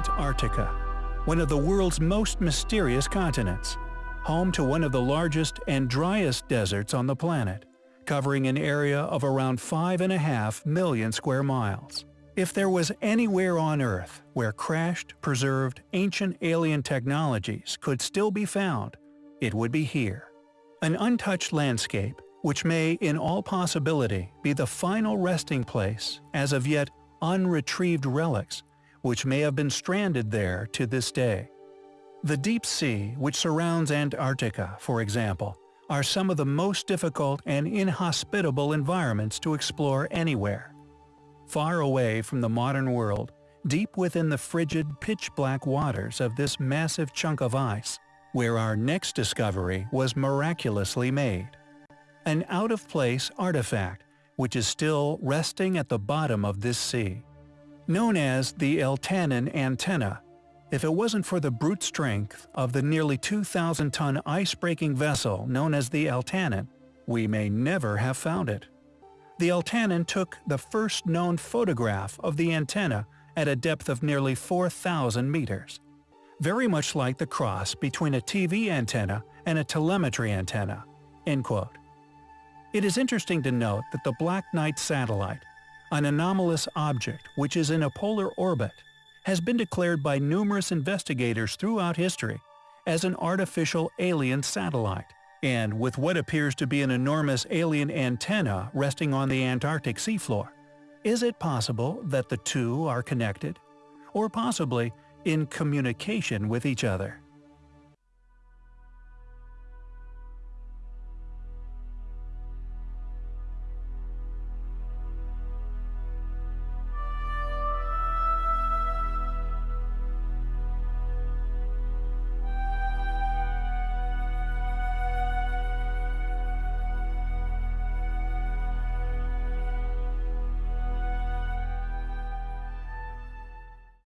Antarctica, one of the world's most mysterious continents, home to one of the largest and driest deserts on the planet, covering an area of around 5.5 million square miles. If there was anywhere on Earth where crashed, preserved, ancient alien technologies could still be found, it would be here. An untouched landscape, which may in all possibility be the final resting place as of yet unretrieved relics, which may have been stranded there to this day. The deep sea which surrounds Antarctica, for example, are some of the most difficult and inhospitable environments to explore anywhere. Far away from the modern world, deep within the frigid, pitch-black waters of this massive chunk of ice, where our next discovery was miraculously made. An out-of-place artifact which is still resting at the bottom of this sea. Known as the Eltanin antenna, if it wasn't for the brute strength of the nearly 2,000-ton ice-breaking vessel known as the Eltanin, we may never have found it. The Eltanin took the first known photograph of the antenna at a depth of nearly 4,000 meters. Very much like the cross between a TV antenna and a telemetry antenna." End quote. It is interesting to note that the Black Knight satellite, an anomalous object which is in a polar orbit, has been declared by numerous investigators throughout history as an artificial alien satellite. And with what appears to be an enormous alien antenna resting on the Antarctic seafloor, is it possible that the two are connected? Or possibly in communication with each other?